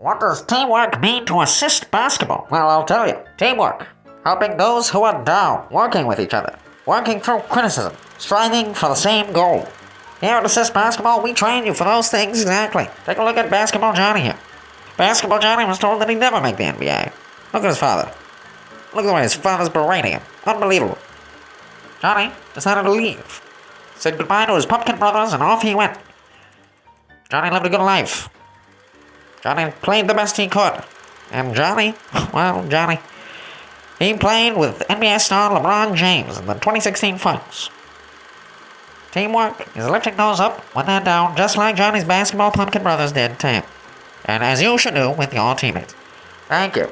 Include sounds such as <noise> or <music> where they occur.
What does teamwork mean to assist basketball? Well, I'll tell you. Teamwork. Helping those who are down, working with each other, working through criticism, striving for the same goal. Here at Assist Basketball, we train you for those things exactly. Take a look at Basketball Johnny here. Basketball Johnny was told that he'd never make the NBA. Look at his father. Look at the way his father's berating him. Unbelievable. Johnny decided to leave. Said goodbye to his pumpkin brothers and off he went. Johnny lived a good life. Johnny played the best he could. And Johnny, <laughs> well, Johnny, he played with NBA star LeBron James in the 2016 finals. Teamwork is lifting those up when they're down, just like Johnny's basketball pumpkin brothers did to him. And as you should do with your teammates. Thank you.